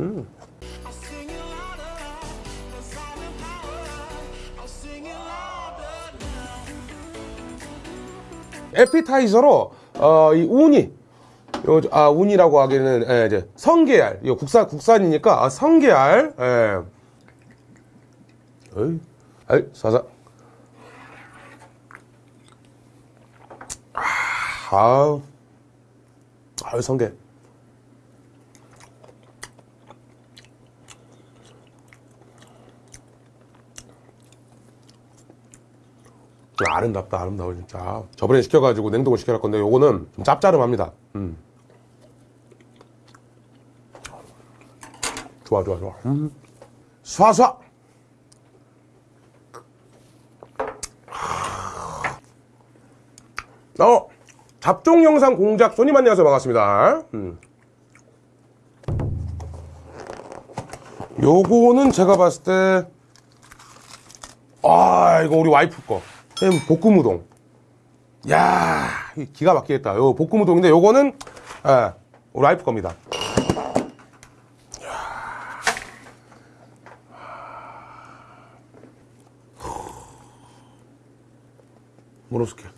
음. 에피타이저로 어, 이 우니 요, 아 우니라고 하기에는 예, 이제 성게알. 이거 국산 국산이니까 아, 성게알. 예. 어이, 아이 사사. 아우 아유 성게 아름답다 아름다워 진짜 저번에 시켜가지고 냉동을 시켜놨 건데 요거는 좀 짭짤합니다 음. 좋아 좋아 좋아 음. 쏴쏴 어 잡종 영상 공작 손님 안녕하세요 반갑습니다 음. 요거는 제가 봤을 때 아, 이거 우리 와이프 거. 햄 볶음 우동. 야, 이 기가 막히겠다. 요 볶음 우동인데 요거는 예, 우리 와이프 겁니다. 숙회.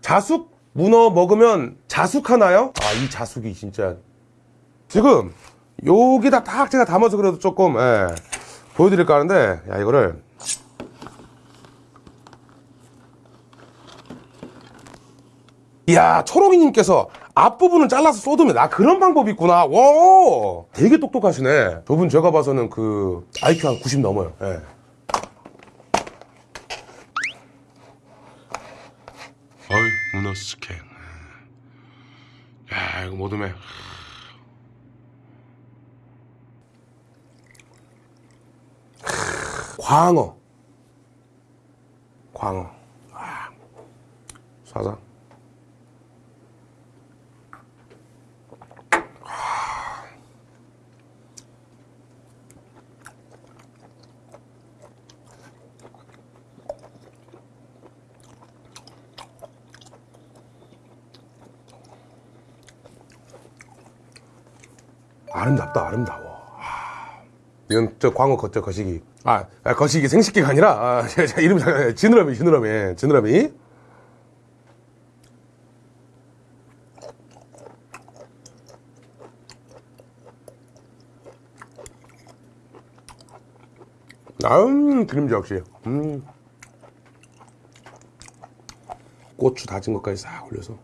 자숙 문어 먹으면 자숙하나요? 아, 이 자숙이 진짜 지금 여기다 딱 제가 담아서 그래도 조금 예, 보여드릴까 하는데 야 이거를 이야 초롱이님께서 앞부분은 잘라서 쏟으면 나 그런 방법이 있구나. 와 되게 똑똑하시네. 저분 제가 봐서는 그 IQ 한 90 넘어요. 예. 어이 문어 스캔. 야 이거 모둠에 광어. 광어. 아, 사자 아름답다 아름다워. 아, 이건 저 광어 거, 저 거시기. 아, 아, 거시기 생식기가 아니라 아, 제, 제 이름이 잠깐 지느러미 지느러미 지느러미. 아음 그림자 역시. 음. 고추 다진 것까지 싹 올려서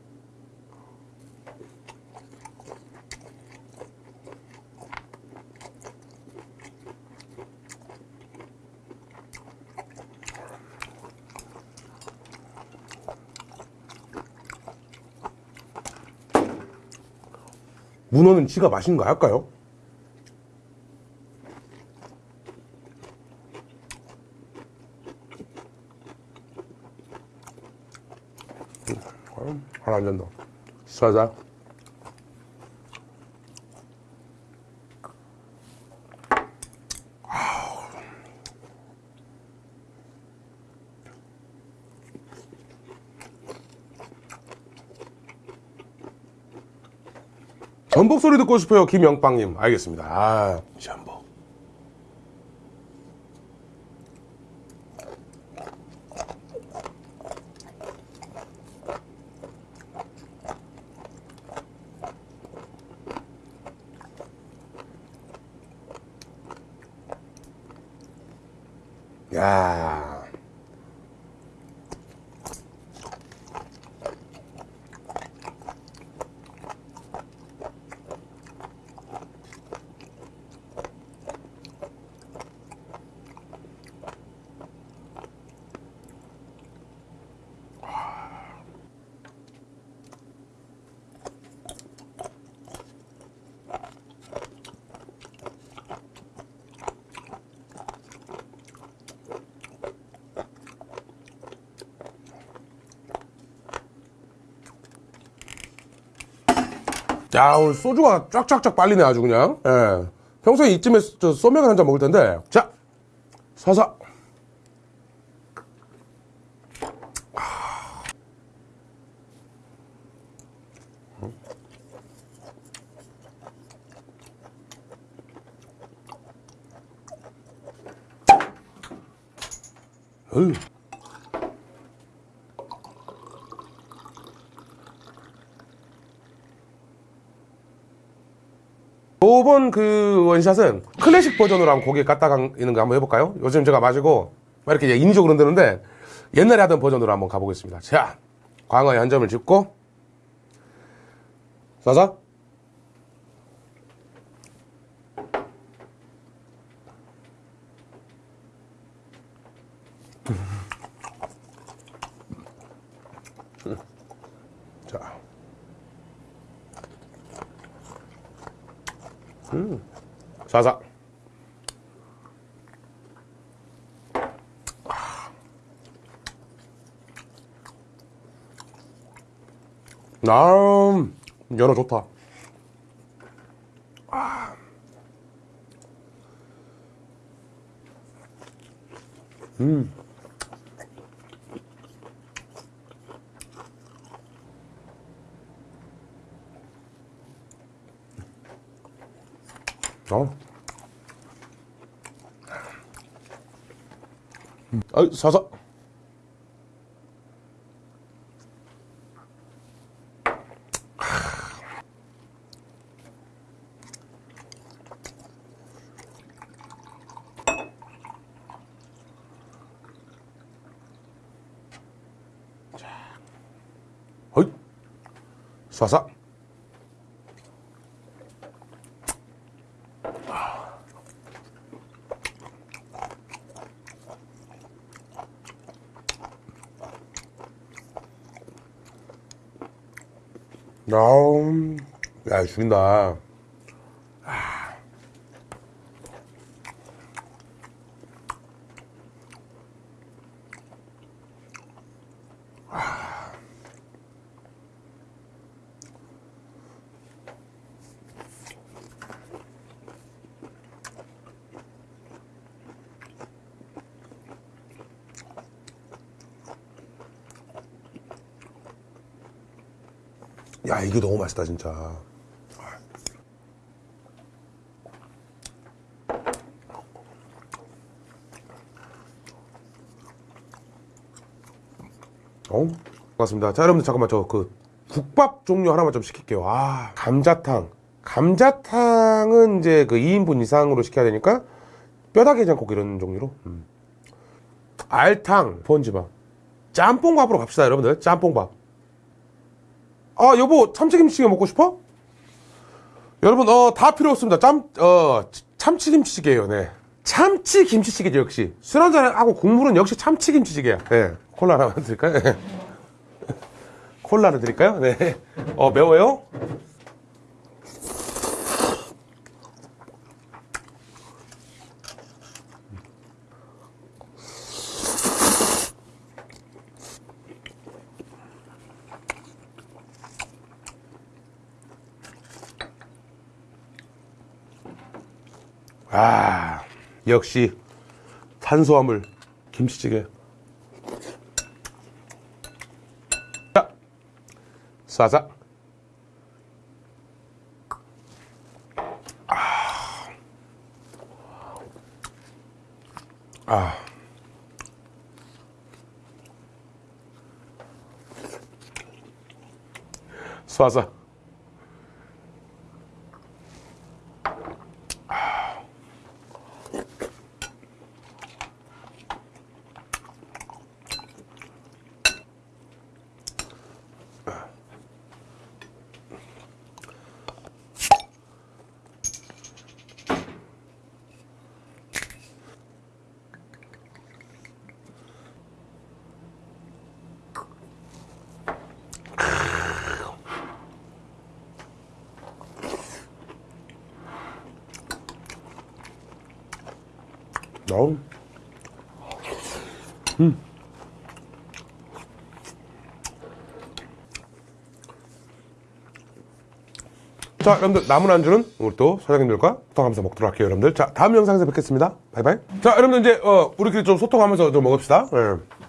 문어는 지가 맛있는 거 할까요? 음, 하나 안 된다. 사자. 전복 소리 듣고 싶어요 김영빵님. 알겠습니다. 아 전복. 야 야 오늘 소주가 쫙쫙쫙 빨리네 아주 그냥 예. 평소에 이쯤에 저 소맥을 한 잔 먹을 텐데 자 사사 어휴. 아. 음. 이번 그 원샷은 클래식 버전으로 한번 고기에 갖다 있는 거 한번 해볼까요? 요즘 제가 마시고 막 이렇게 인위적으로 흔드는데 옛날에 하던 버전으로 한번 가보겠습니다. 자, 광어에 한 점을 짚고 쏴서 자. 음. 사사. 아, 연어 좋다. 음. 어. 음. 아이, 사사. 어이. 사사. 아우, 야, 죽인다. 야, 이게 너무 맛있다, 진짜. 어? 고맙습니다. 자, 여러분들 잠깐만 저 그 국밥 종류 하나만 좀 시킬게요. 아, 감자탕. 감자탕은 이제 그 2인분 이상으로 시켜야 되니까 뼈다귀 장국 이런 종류로. 음. 알탕, 번지밥. 짬뽕밥으로 갑시다, 여러분들. 짬뽕밥. 아, 여보, 참치김치찌개 먹고 싶어? 여러분, 어, 다 필요 없습니다. 짬, 어, 참치김치찌개예요, 네. 참치김치찌개죠, 역시. 술 한잔하고 국물은 역시 참치김치찌개야. 네. 콜라 하나 드릴까요? 네. 콜라를 드릴까요? 네. 어, 매워요? 아, 역시 탄수화물 김치찌개. 자, 쏴자. 아. 아. 쏴자. 어우. 음. 자, 여러분들 남은 안주는 오늘 또 사장님들과 소통하면서 먹도록 할게요, 여러분들. 자, 다음 영상에서 뵙겠습니다. 바이바이. 자, 여러분들 이제 어, 우리끼리 좀 소통하면서 좀 먹읍시다. 예.